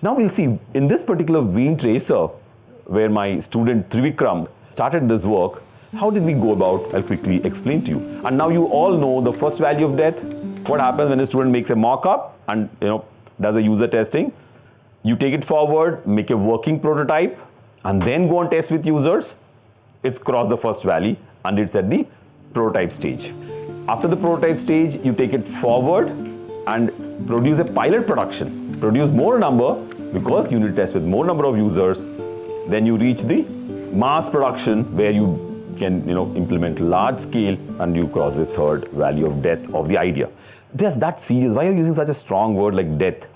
Now we'll see, in this particular vein tracer, where my student Trivikram started this work, how did we go about? I'll quickly explain to you. And now you all know the first valley of death. What happens when a student makes a mock-up and you know does a user testing? You take it forward, make a working prototype, and then go and test with users. It's crossed the first valley and it's at the prototype stage. After the prototype stage, you take it forward and produce a pilot production. Produce more number because you need to test with more number of users. Then you reach the mass production where you can you know, implement large scale and you cross the third valley of death of the idea. There's that serious. Why are you using such a strong word like death?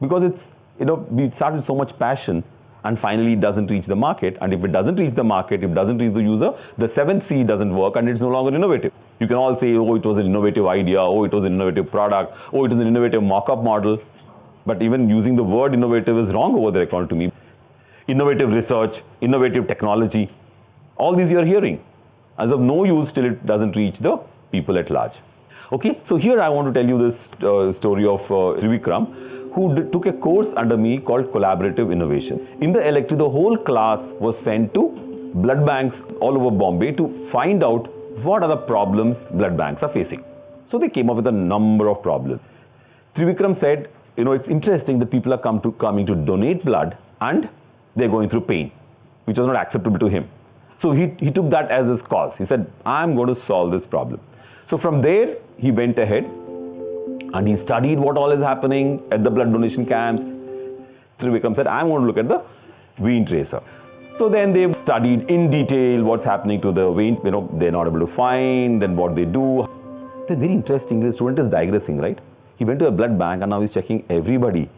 Because it's, you know, we start with so much passion and finally it doesn't reach the market. And if it doesn't reach the market, if it doesn't reach the user, the seventh C doesn't work and it's no longer innovative. You can all say, oh, it was an innovative idea, oh, it was an innovative product, oh, it was an innovative mock-up model. But even using the word innovative is wrong over there according to me. Innovative research, innovative technology, all these you are hearing. As of no use till it doesn't reach the people at large. Okay, so here I want to tell you this uh, story of uh, Trivikram who took a course under me called Collaborative Innovation. In the elective, the whole class was sent to blood banks all over Bombay to find out what are the problems blood banks are facing. So they came up with a number of problems. Trivikram said, you know, it's interesting that people are come to, coming to donate blood and they're going through pain, which was not acceptable to him. So he, he took that as his cause. He said, I'm going to solve this problem. So from there, he went ahead and he studied what all is happening at the blood donation camps. Trivikram said, I'm going to look at the vein tracer. So then they've studied in detail what's happening to the vein, you know, they're not able to find, then what they do. Then very interesting, the student is digressing, right? He went to a blood bank and now he's checking everybody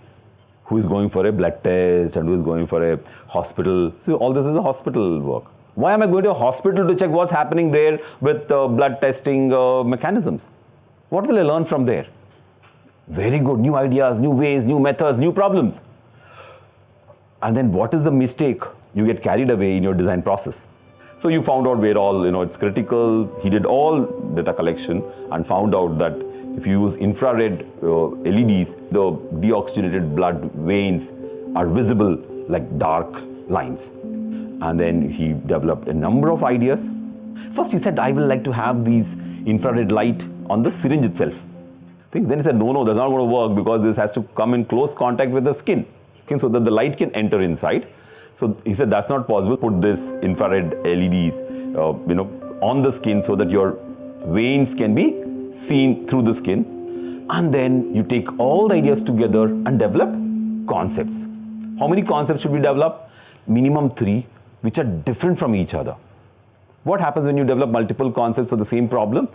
who is going for a blood test and who is going for a hospital. So all this is a hospital work. Why am I going to a hospital to check what's happening there with uh, blood testing uh, mechanisms? What will I learn from there? Very good, new ideas, new ways, new methods, new problems. And then what is the mistake? You get carried away in your design process. So you found out where all, you know, it's critical. He did all data collection and found out that if you use infrared uh, LEDs, the deoxygenated blood veins are visible like dark lines. And then he developed a number of ideas. First he said, I will like to have these infrared light on the syringe itself. Then he said, no, no, that's not going to work because this has to come in close contact with the skin okay, so that the light can enter inside. So he said, that's not possible. Put this infrared LEDs, uh, you know, on the skin so that your veins can be seen through the skin. And then you take all the ideas together and develop concepts. How many concepts should we develop? Minimum three, which are different from each other. What happens when you develop multiple concepts for the same problem?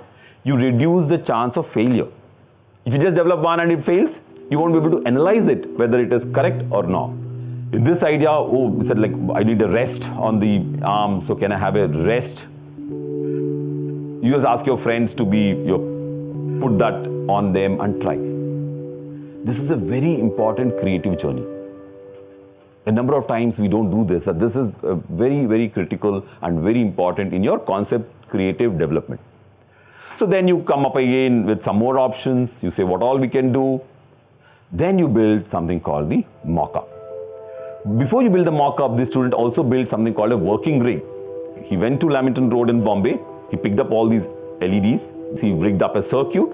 You reduce the chance of failure. If you just develop one and it fails, you won't be able to analyze it, whether it is correct or not. In this idea, oh, he said like, I need a rest on the arm, so can I have a rest? You just ask your friends to be, your, put that on them and try. This is a very important creative journey. A number of times we don't do this. This is very, very critical and very important in your concept creative development. So then you come up again with some more options. You say what all we can do. Then you build something called the mock-up. Before you build the mock-up, the student also built something called a working rig. He went to Lamington Road in Bombay. He picked up all these LEDs. He rigged up a circuit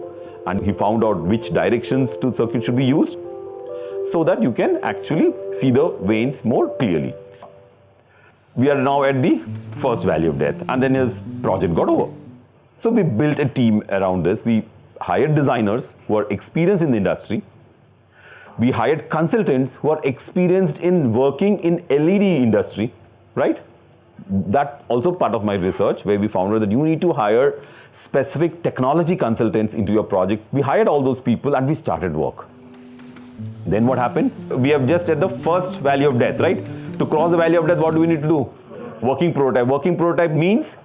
and he found out which directions to circuit should be used so that you can actually see the veins more clearly. We are now at the first valley of death and then his project got over. So we built a team around this. We hired designers who are experienced in the industry. We hired consultants who are experienced in working in LED industry, right? That also part of my research where we found out that you need to hire specific technology consultants into your project. We hired all those people and we started work. Then what happened? We have just at the first valley of death, right? To cross the valley of death, what do we need to do? Working prototype. Working prototype means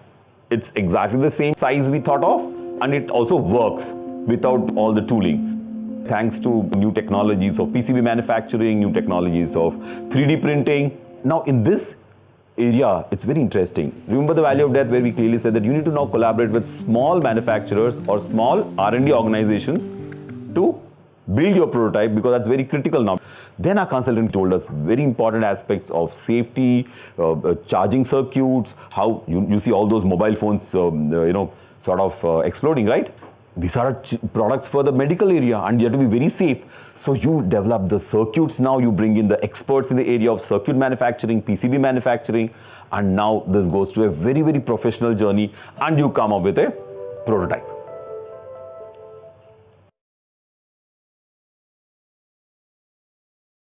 it's exactly the same size we thought of and it also works without all the tooling. Thanks to new technologies of PCB manufacturing, new technologies of 3D printing. Now in this area, it's very interesting. Remember the valley of death where we clearly said that you need to now collaborate with small manufacturers or small R&D organizations to build your prototype because that's very critical now. Then our consultant told us very important aspects of safety, uh, uh, charging circuits, how you, you see all those mobile phones, um, uh, you know, sort of uh, exploding, right? These are products for the medical area and you have to be very safe. So you develop the circuits now, you bring in the experts in the area of circuit manufacturing, PCB manufacturing, and now this goes to a very, very professional journey and you come up with a prototype.